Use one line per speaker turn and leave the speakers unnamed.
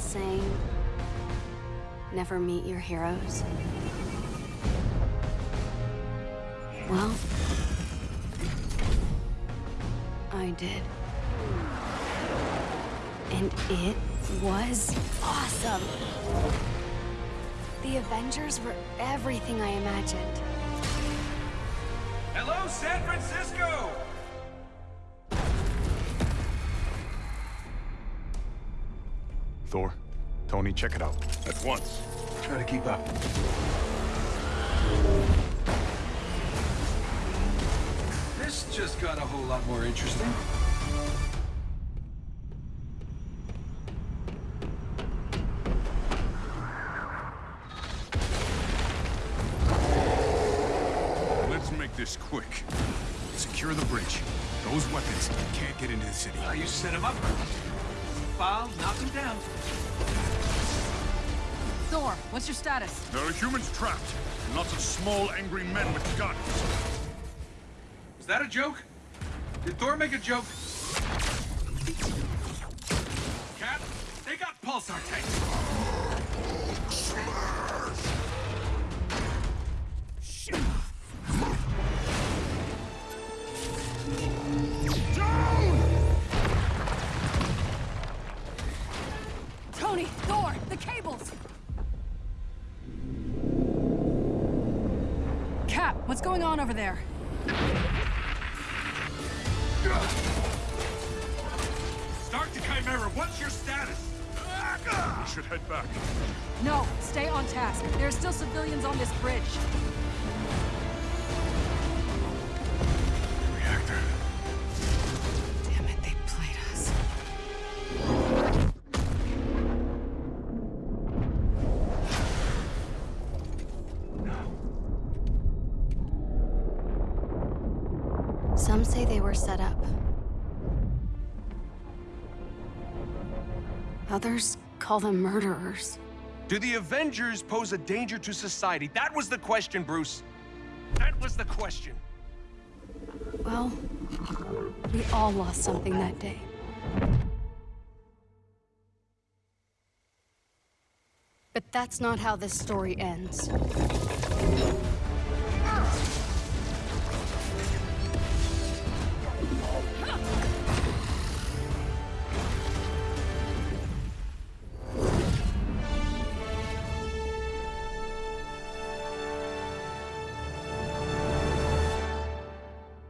saying never meet your heroes? Well, I did. And it was awesome. The Avengers were everything I imagined.
Hello, San Francisco!
Thor, Tony, check it out.
At once. Try to keep up. This just got a whole lot more interesting.
Let's make this quick. Secure the bridge. Those weapons can't get into the city.
Uh, you set him up. File, knock him down.
Thor, what's your status?
There are humans trapped. and Lots of small, angry men with guns.
Was that a joke? Did Thor make a joke? Cap, they got pulsar tanks.
Tony, Thor, the cables! Cap, what's going on over there?
Stark to Chimera, what's your status?
We should head back.
No, stay on task. There are still civilians on this bridge.
Some say they were set up. Others call them murderers.
Do the Avengers pose a danger to society? That was the question, Bruce. That was the question.
Well, we all lost something that day. But that's not how this story ends.